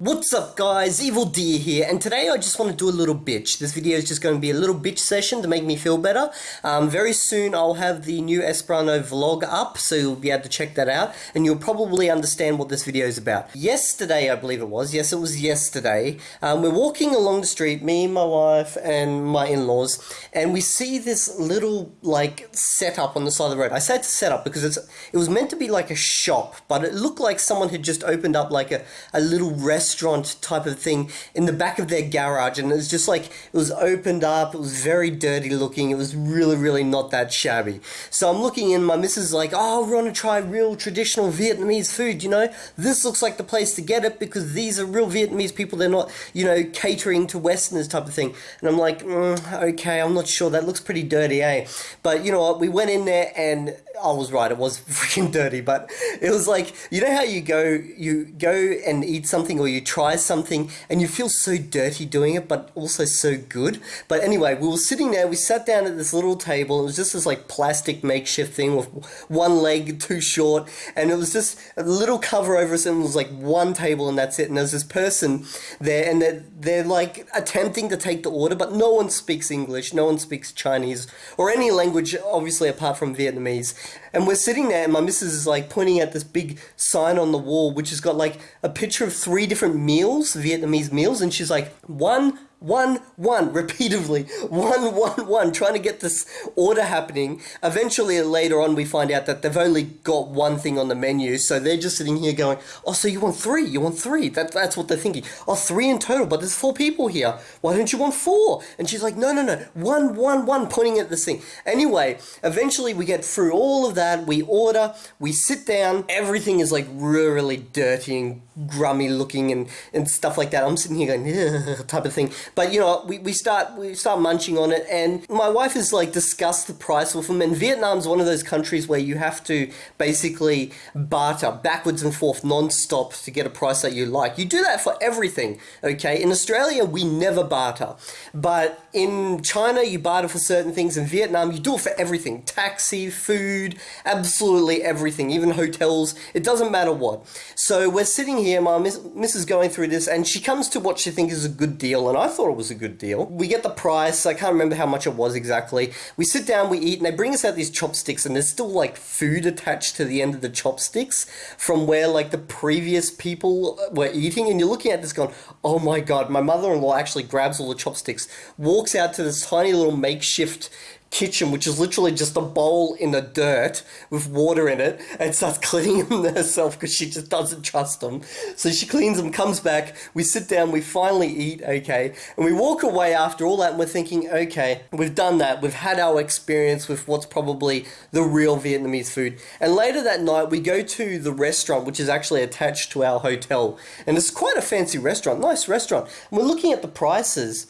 What's up guys, Evildea here, and today I just want to do a little bitch. This video is just going to be a little bitch session to make me feel better. Um, very soon I'll have the new Esperanto vlog up, so you'll be able to check that out, and you'll probably understand what this video is about. Yesterday, I believe it was, yes it was yesterday, um, we're walking along the street, me, my wife, and my in-laws, and we see this little, like, setup on the side of the road. I say it's a setup because it's, it was meant to be like a shop, but it looked like someone had just opened up like a, a little restaurant restaurant type of thing in the back of their garage and it was just like it was opened up it was very dirty looking it was really really not that shabby. So I'm looking in my missus is like oh we want to try real traditional Vietnamese food you know? This looks like the place to get it because these are real Vietnamese people they're not you know catering to westerners type of thing. And I'm like mm, okay I'm not sure that looks pretty dirty eh? But you know what we went in there and I was right, it was freaking dirty, but it was like, you know how you go, you go and eat something or you try something and you feel so dirty doing it, but also so good. But anyway, we were sitting there, we sat down at this little table, it was just this like plastic makeshift thing with one leg too short, and it was just a little cover over us and it was like one table and that's it. And there's this person there and they're, they're like attempting to take the order, but no one speaks English, no one speaks Chinese, or any language, obviously apart from Vietnamese. And we're sitting there, and my missus is like pointing at this big sign on the wall, which has got like a picture of three different meals, Vietnamese meals, and she's like, one one, one, repeatedly, one, one, one, trying to get this order happening. Eventually, later on, we find out that they've only got one thing on the menu, so they're just sitting here going, oh, so you want three, you want three. That, that's what they're thinking. Oh, three in total, but there's four people here. Why don't you want four? And she's like, no, no, no, one, one, one, pointing at this thing. Anyway, eventually we get through all of that, we order, we sit down, everything is like really dirty and grummy looking and, and stuff like that. I'm sitting here going, type of thing. But you know, we, we start we start munching on it, and my wife has like discussed the price with them. And Vietnam's one of those countries where you have to basically barter backwards and forth non-stop to get a price that you like. You do that for everything. Okay, in Australia we never barter, but in China you barter for certain things. In Vietnam you do it for everything: taxi, food, absolutely everything, even hotels. It doesn't matter what. So we're sitting here, my miss, missus going through this, and she comes to what she thinks is a good deal, and I thought it was a good deal. We get the price, I can't remember how much it was exactly. We sit down, we eat, and they bring us out these chopsticks, and there's still like food attached to the end of the chopsticks from where like the previous people were eating, and you're looking at this going, oh my god, my mother-in-law actually grabs all the chopsticks, walks out to this tiny little makeshift kitchen, which is literally just a bowl in the dirt with water in it, and starts cleaning them herself because she just doesn't trust them. So she cleans them, comes back, we sit down, we finally eat, okay, and we walk away after all that, and we're thinking, okay, we've done that, we've had our experience with what's probably the real Vietnamese food. And later that night, we go to the restaurant, which is actually attached to our hotel, and it's quite a fancy restaurant, nice restaurant. And we're looking at the prices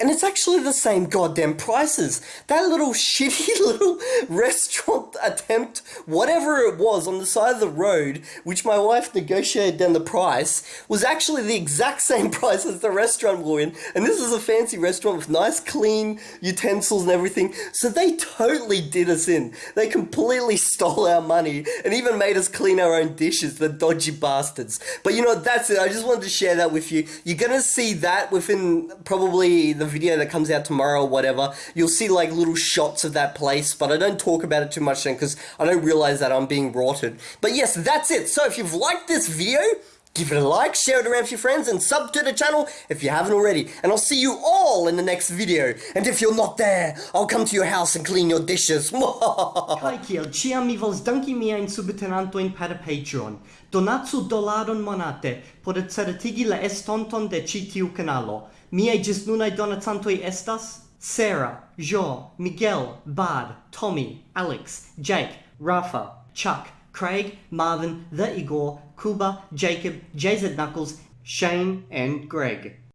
and it's actually the same goddamn prices. That little shitty little restaurant attempt, whatever it was on the side of the road, which my wife negotiated down the price, was actually the exact same price as the restaurant we're in. And this is a fancy restaurant with nice clean utensils and everything. So they totally did us in. They completely stole our money and even made us clean our own dishes, the dodgy bastards. But you know, that's it. I just wanted to share that with you. You're gonna see that within probably the video that comes out tomorrow or whatever, you'll see like little shots of that place, but I don't talk about it too much then because I don't realize that I'm being rotted. But yes, that's it. So if you've liked this video, Give it a like, share it around with your friends, and sub to the channel if you haven't already. And I'll see you all in the next video. And if you're not there, I'll come to your house and clean your dishes. Kai kiel ciam mi vols danki miajn subtenantojn per Patreon. Donatsu dolaron monate por certigi la estonton de ĉi tiu kanalo. Miaj ĝisnunaj donacantoj estas Sarah, Jo, Miguel, Bard, Tommy, Alex, Jake, Rafa, Chuck, Craig, Marvin, The Igor, Kuba, Jacob, JZ Knuckles, Shane, and Greg.